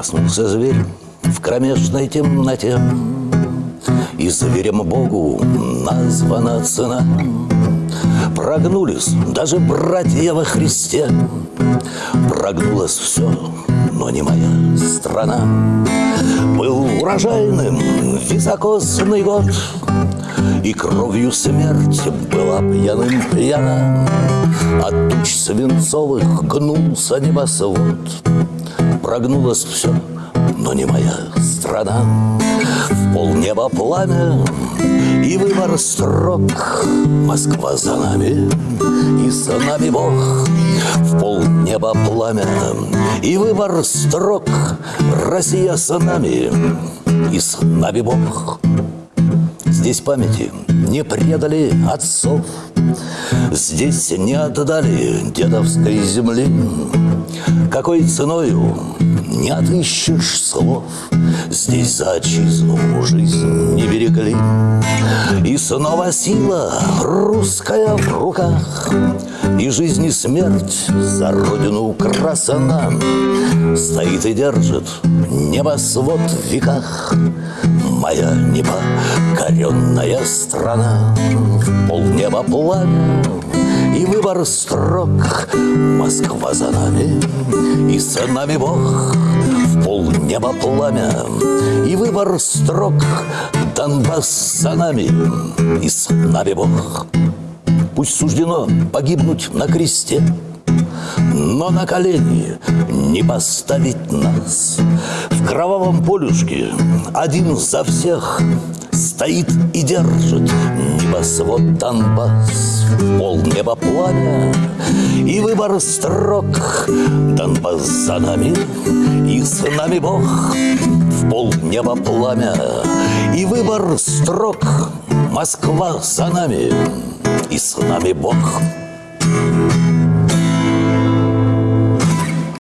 Проснулся зверь в кромешной темноте. И зверем Богу названа цена. Прогнулись даже братья во Христе. Прогнулось все, но не моя страна. Был урожайным високосный год И кровью смерть была пьяным пьяна От туч свинцовых гнулся небосвод Прогнулось все, но не моя страна. В полнеба пламя и выбор строк. Москва за нами и за нами Бог. В полнеба пламя и выбор строк. Россия с нами и с нами Бог Здесь памяти не предали отцов. Здесь не отдали дедовской земли. Какой ценою не отыщешь слов. Здесь за отчизну жизнь не берегли. И снова сила русская в руках. И жизнь и смерть за родину красана. Стоит и держит небосвод в веках Моя непокоренная страна. В полнеба пламя и выбор строк. Москва за нами и с нами Бог. В полнеба пламя и выбор строк. Донбасс за нами и с нами Бог. Пусть суждено погибнуть на кресте но на колени не поставить нас В кровавом полюшке. Один за всех Стоит и держит небосвод Донбасс Пол неба пламя. И выбор строк Донбасс за нами и с нами Бог В пол неба пламя. И выбор строк Москва за нами и с нами Бог. Thank you.